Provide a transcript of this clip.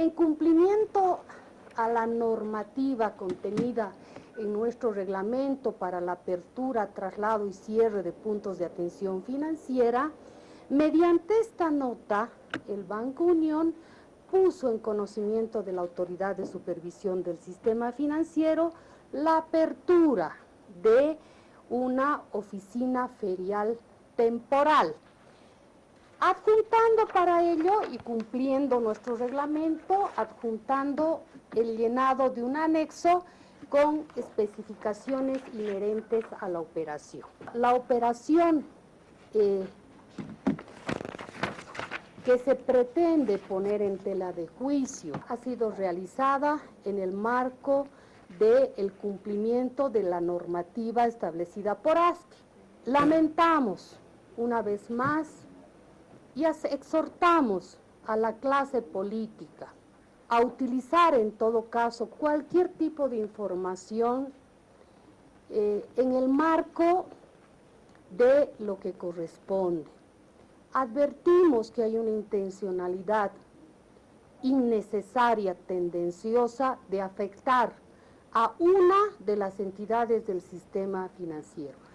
En cumplimiento a la normativa contenida en nuestro reglamento para la apertura, traslado y cierre de puntos de atención financiera, mediante esta nota, el Banco Unión puso en conocimiento de la Autoridad de Supervisión del Sistema Financiero la apertura de una oficina ferial temporal, adjuntando para ello y cumpliendo nuestro reglamento, adjuntando el llenado de un anexo con especificaciones inherentes a la operación. La operación eh, que se pretende poner en tela de juicio ha sido realizada en el marco del cumplimiento de la normativa establecida por ASCI. Lamentamos una vez más y exhortamos a la clase política a utilizar en todo caso cualquier tipo de información eh, en el marco de lo que corresponde. Advertimos que hay una intencionalidad innecesaria, tendenciosa, de afectar a una de las entidades del sistema financiero.